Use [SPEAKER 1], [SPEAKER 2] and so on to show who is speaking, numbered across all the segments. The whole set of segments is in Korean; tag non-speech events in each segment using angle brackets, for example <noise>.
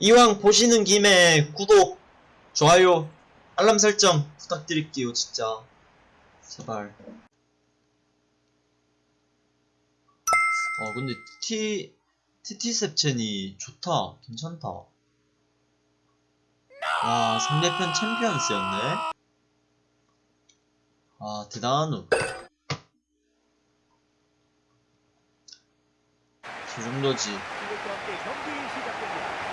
[SPEAKER 1] 이왕 보시는 김에 구독, 좋아요, 알람 설정 부탁드릴게요, 진짜. 제발. 어, 근데 T, TT 셉첸이 좋다. 괜찮다. 와, 상대편 챔피언스였네? 아, 대단한 우. 저 정도지.
[SPEAKER 2] 이것과 함께 경기 시작됩니다.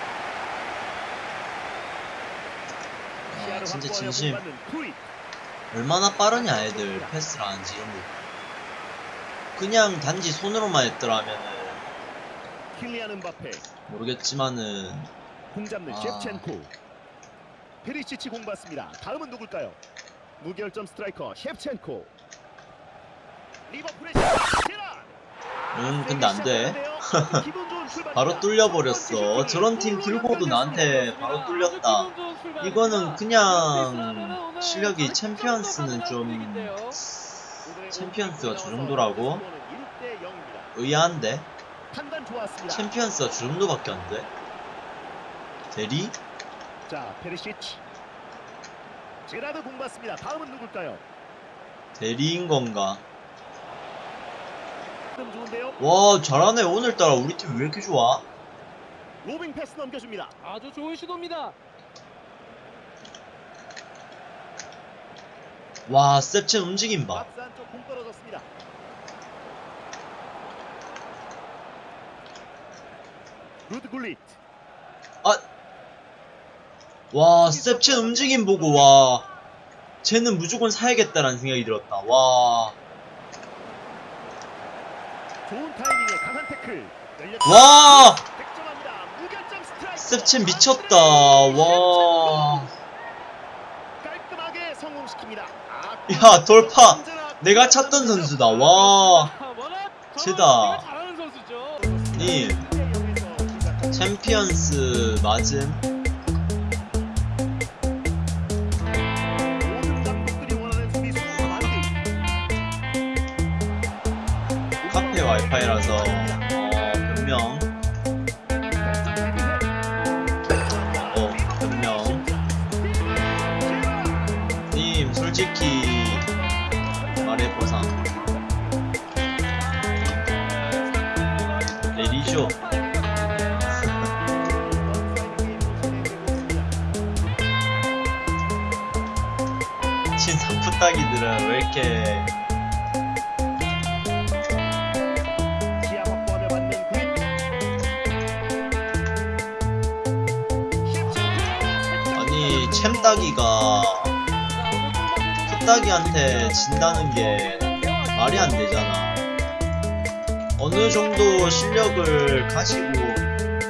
[SPEAKER 1] 아, 진짜 진심. 얼마나 빠르냐 애들 패스를 하는지 그냥 단지 손으로만
[SPEAKER 2] 음바페,
[SPEAKER 1] 모르겠지만은
[SPEAKER 2] 공 잡는
[SPEAKER 1] 아.
[SPEAKER 2] 셰프첸코. 페리시치 공 받습니다. 다음은 누굴까요? 무결점 스트라이커 셰프첸코. 리버풀의 제라.
[SPEAKER 1] 음 근데 안돼 <laughs> 바로 뚫려버렸어 저런 팀 들고도 나한테 바로 뚫렸다 이거는 그냥 실력이 챔피언스는 좀 챔피언스가 저 정도라고? 의아한데. 챔피언스가 저 정도밖에 안돼 대리?
[SPEAKER 2] 자, 페리시치. 제라드 공 받습니다. 다음은 누굴까요?
[SPEAKER 1] 대리인 건가. 와 잘하네 오늘따라 우리 팀 왜 이렇게 좋아?
[SPEAKER 2] 로빙 패스 넘겨줍니다.
[SPEAKER 3] 아주 좋은 시도입니다.
[SPEAKER 1] 와 셉첸 움직임 봐.
[SPEAKER 2] 루드 굴릿.
[SPEAKER 1] 와 셉첸 움직임 보고 와 쟤는 무조건 사야겠다라는 생각이 들었다 와
[SPEAKER 2] 좋은 타이밍에 강한 태클.
[SPEAKER 1] 와! 셉첸 미쳤다 와
[SPEAKER 2] 깔끔하게 성공시킵니다. 아,
[SPEAKER 1] 야, 돌파. 내가 찾던 선수다 와. 님
[SPEAKER 2] 여기서 시작합니다.
[SPEAKER 1] 챔피언스 맞음 와이파이라서 어 변명. 어 변명. 님 솔직히 말해보상. 내리쇼 <laughs> 친상 푸따기들은 왜 이렇게 챔따기가 푸따기한테 진다는 게 말이 안 되잖아. 어느 정도 실력을 가지고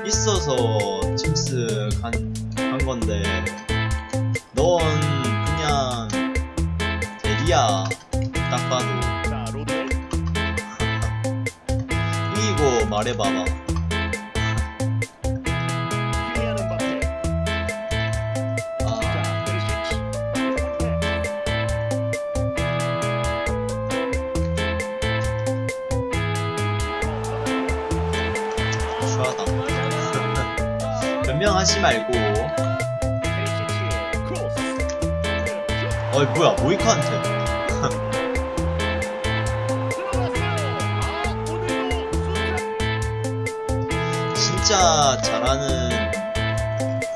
[SPEAKER 1] 있어서 챔스 간, 간 건데, 넌 그냥 대리야. 딱 봐도. <laughs> 이기고 말해봐봐. 추하다. 변명하지 말고. 어이, 뭐야, 모이카한테. <laughs> 진짜 잘하는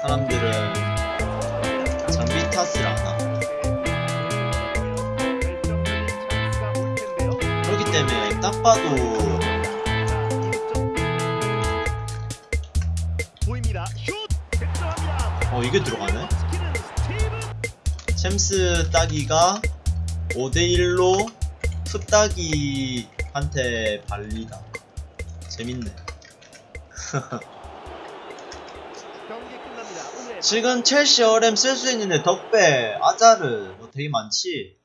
[SPEAKER 1] 사람들은 장비 탓을 안 하고 그렇기 때문에 딱 봐도 어 이게 들어가네. 챔스 따기가 5대1로 풋따기한테 발리다. 재밌네. <laughs> 지금 첼시 어렘 쓸 수 있는데 덕배 아자르 뭐 되게 많지